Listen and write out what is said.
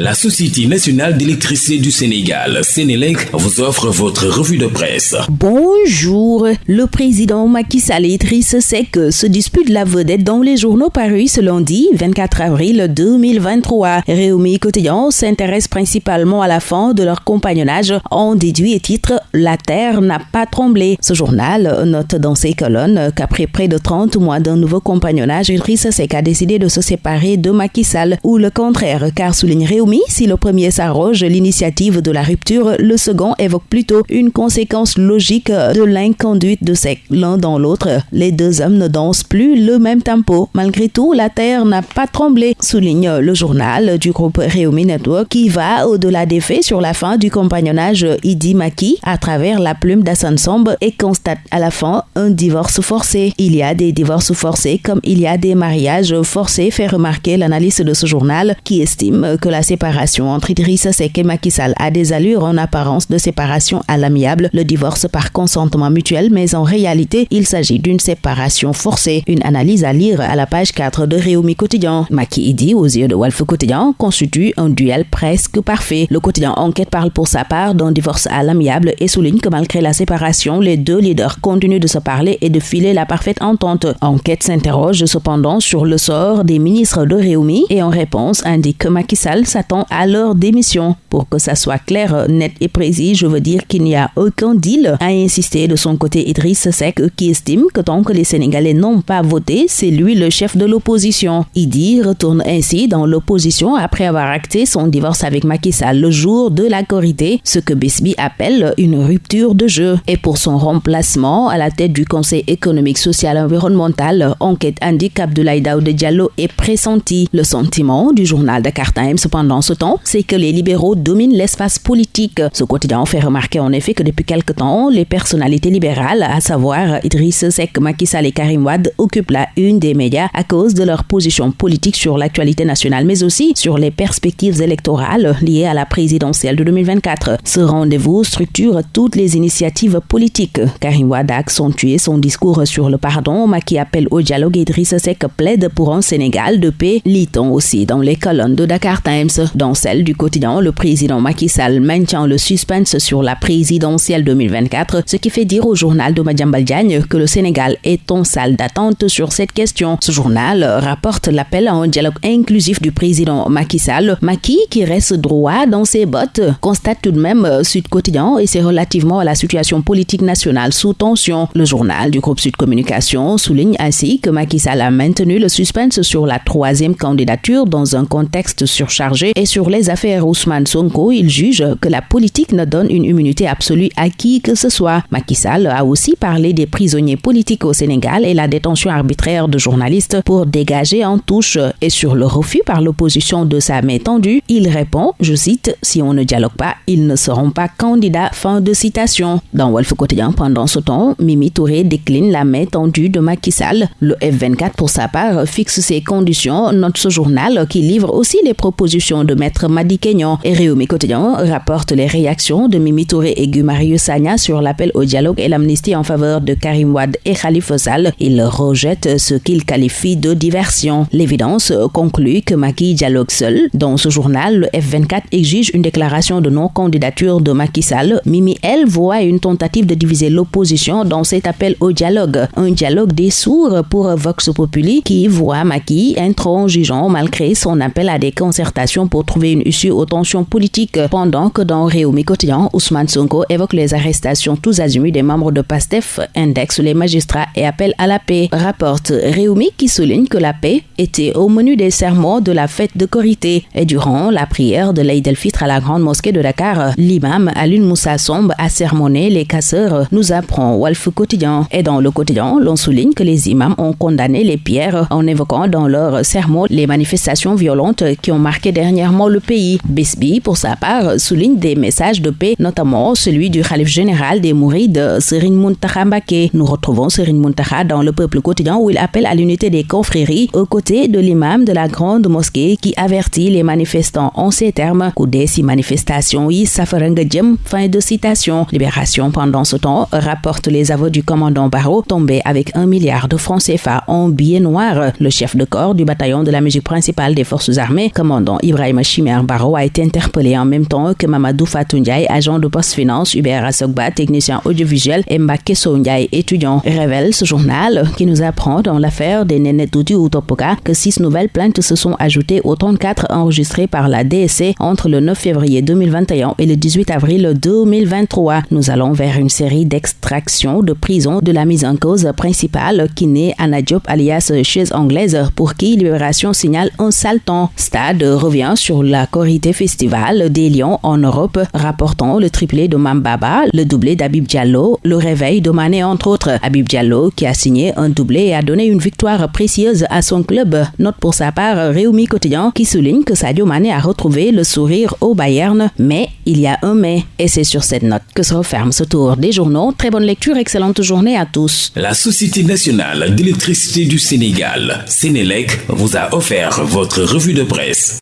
La Société nationale d'électricité du Sénégal, Sénélec, vous offre votre revue de presse. Bonjour. Le président Macky Sall et Idriss Seck se disputent la vedette dans les journaux parus ce lundi 24 avril 2023. Réumi Quotidien s'intéresse principalement à la fin de leur compagnonnage en déduit et titre La Terre n'a pas tremblé. Ce journal note dans ses colonnes qu'après près de 30 mois d'un nouveau compagnonnage, Idriss Seck a décidé de se séparer de Macky Sall ou le contraire car souligne Réumi si le premier s'arroge l'initiative de la rupture, le second évoque plutôt une conséquence logique de l'inconduite de ces l'un dans l'autre. Les deux hommes ne dansent plus le même tempo. Malgré tout, la terre n'a pas tremblé, souligne le journal du groupe Réumi Network qui va au-delà des faits sur la fin du compagnonnage Idi Maki à travers la plume d'Assan Somb et constate à la fin un divorce forcé. Il y a des divorces forcés comme il y a des mariages forcés, fait remarquer l'analyste de ce journal qui estime que la séparation entre Idrissa Seck et Macky Sall a des allures en apparence de séparation à l'amiable, le divorce par consentement mutuel, mais en réalité, il s'agit d'une séparation forcée. Une analyse à lire à la page 4 de Réumi Quotidien. Maki Idi, aux yeux de Wolf Quotidien, constitue un duel presque parfait. Le quotidien Enquête parle pour sa part d'un divorce à l'amiable et souligne que malgré la séparation, les deux leaders continuent de se parler et de filer la parfaite entente. Enquête s'interroge cependant sur le sort des ministres de Réumi et en réponse indique que Macky Sall s'attend à leur démission. Pour que ça soit clair, net et précis, je veux dire qu'il n'y a aucun deal, a insisté de son côté Idriss Seck qui estime que tant que les Sénégalais n'ont pas voté, c'est lui le chef de l'opposition. Idi retourne ainsi dans l'opposition après avoir acté son divorce avec Macky Sall le jour de la corrida, ce que Bisby appelle une rupture de jeu. Et pour son remplacement à la tête du Conseil économique, social et environnemental, enquête indique Abdoulaye Daoud Diallo est pressenti. Le sentiment du journal Dakar Times cependant pendant ce temps, c'est que les libéraux dominent l'espace politique. Ce quotidien fait remarquer en effet que depuis quelque temps, les personnalités libérales, à savoir Idriss Seck, Macky Sall et Karim Wad, occupent la une des médias à cause de leur position politique sur l'actualité nationale, mais aussi sur les perspectives électorales liées à la présidentielle de 2024. Ce rendez-vous structure toutes les initiatives politiques. Karim Wad a accentué son discours sur le pardon, Macky appelle au dialogue et Idriss Seck plaide pour un Sénégal de paix, lit-on aussi dans les colonnes de Dakar Times. Dans celle du quotidien, le président Macky Sall maintient le suspense sur la présidentielle 2024, ce qui fait dire au journal de Madjambal Diagne que le Sénégal est en salle d'attente sur cette question. Ce journal rapporte l'appel à un dialogue inclusif du président Macky Sall. Macky, qui reste droit dans ses bottes, constate tout de même Sud Quotidien et c'est relativement à la situation politique nationale sous tension. Le journal du groupe Sud Communication souligne ainsi que Macky Sall a maintenu le suspense sur la troisième candidature dans un contexte surchargé et sur les affaires Ousmane Sonko, il juge que la politique ne donne une immunité absolue à qui que ce soit. Macky Sall a aussi parlé des prisonniers politiques au Sénégal et la détention arbitraire de journalistes pour dégager en touche. Et sur le refus par l'opposition de sa main tendue, il répond, je cite, si on ne dialogue pas, ils ne seront pas candidats. Fin de citation. Dans Wolf Quotidien, pendant ce temps, Mimi Touré décline la main tendue de Macky Sall. Le F24, pour sa part, fixe ses conditions, note ce journal qui livre aussi les propositions de Maître Madi Kenyon. Et Réumi Quotidien rapporte les réactions de Mimi Touré et Gumarius Sagna sur l'appel au dialogue et l'amnistie en faveur de Karim Wad et Khalifa Sall. Il rejette ce qu'il qualifie de diversion. L'évidence conclut que Macky dialogue seul. Dans ce journal, le F24 exige une déclaration de non-candidature de Macky Sall. Mimi, elle, voit une tentative de diviser l'opposition dans cet appel au dialogue. Un dialogue des sourds pour Vox Populi qui voit Macky intransigeant malgré son appel à des concertations pour trouver une issue aux tensions politiques, pendant que dans Réumi Quotidien, Ousmane Sonko évoque les arrestations tous azimuts des membres de PASTEF, indexe les magistrats et appelle à la paix. Rapporte Réumi qui souligne que la paix était au menu des sermons de la fête de Corité. Et durant la prière de l'Aïd el-Fitr à la grande mosquée de Dakar, l'imam Alun Moussa Somb a sermonné les casseurs, nous apprend Wolf Quotidien. Et dans le quotidien, l'on souligne que les imams ont condamné les pierres en évoquant dans leur sermon les manifestations violentes qui ont marqué dernièrement le pays. Bisby, pour sa part, souligne des messages de paix, notamment celui du Khalif général des Mourides, Serine Muntaha Mbake. Nous retrouvons Serine Muntaha dans le peuple quotidien où il appelle à l'unité des confréries aux côtés de l'imam de la grande mosquée qui avertit les manifestants en ces termes. si manifestation yi Fin de citation. Libération pendant ce temps rapporte les aveux du commandant Barreau tombé avec un milliard de francs CFA en billets noirs. Le chef de corps du bataillon de la musique principale des forces armées, commandant Ibrahim Ibrahim Chimer a été interpellé en même temps que Mamadou Fatou agent de Post Finance, Hubert Asogba, technicien audiovisuel, et Mbake Ndiaye, étudiant. Révèle ce journal qui nous apprend dans l'affaire des Nenetouti Utopoka que six nouvelles plaintes se sont ajoutées aux 34 enregistrées par la DSC entre le 9 février 2021 et le 18 avril 2023. Nous allons vers une série d'extractions de prison de la mise en cause principale qui naît Anna Diop alias chaise anglaise pour qui Libération signale un temps. Stade sur la Corité Festival des Lions en Europe, rapportant le triplé de Mambaba, le doublé d'Abib Diallo, le réveil de Mané entre autres. Abib Diallo qui a signé un doublé et a donné une victoire précieuse à son club. Note pour sa part Réumi Quotidien qui souligne que Sadio Mané a retrouvé le sourire au Bayern, mais il y a un mais. Et c'est sur cette note que se referme ce tour des journaux. Très bonne lecture, excellente journée à tous. La Société nationale d'électricité du Sénégal, Sénélec, vous a offert votre revue de presse.